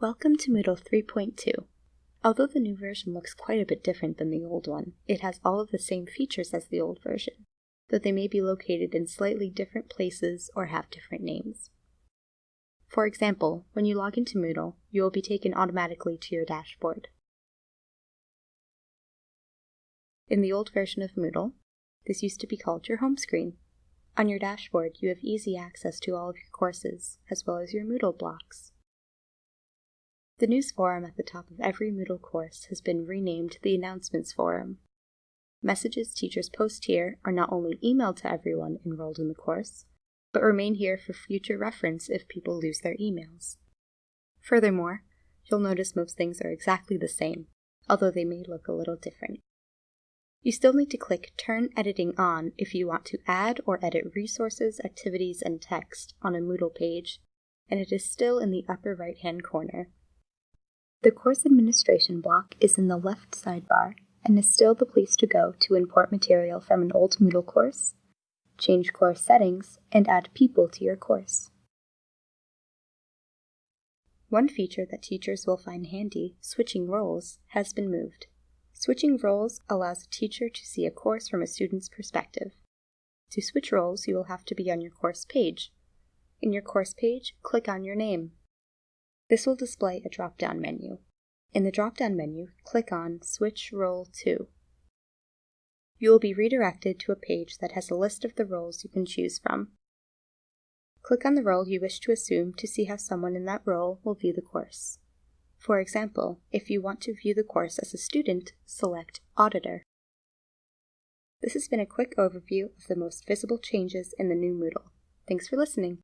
Welcome to Moodle 3.2. Although the new version looks quite a bit different than the old one, it has all of the same features as the old version, though they may be located in slightly different places or have different names. For example, when you log into Moodle, you will be taken automatically to your dashboard. In the old version of Moodle, this used to be called your home screen. On your dashboard, you have easy access to all of your courses, as well as your Moodle blocks. The news forum at the top of every Moodle course has been renamed the Announcements Forum. Messages teachers post here are not only emailed to everyone enrolled in the course, but remain here for future reference if people lose their emails. Furthermore, you'll notice most things are exactly the same, although they may look a little different. You still need to click Turn Editing On if you want to add or edit resources, activities, and text on a Moodle page, and it is still in the upper right hand corner. The course administration block is in the left sidebar and is still the place to go to import material from an old Moodle course, change course settings, and add people to your course. One feature that teachers will find handy, switching roles, has been moved. Switching roles allows a teacher to see a course from a student's perspective. To switch roles, you will have to be on your course page. In your course page, click on your name. This will display a drop-down menu. In the drop-down menu, click on Switch Role To. You will be redirected to a page that has a list of the roles you can choose from. Click on the role you wish to assume to see how someone in that role will view the course. For example, if you want to view the course as a student, select Auditor. This has been a quick overview of the most visible changes in the new Moodle. Thanks for listening.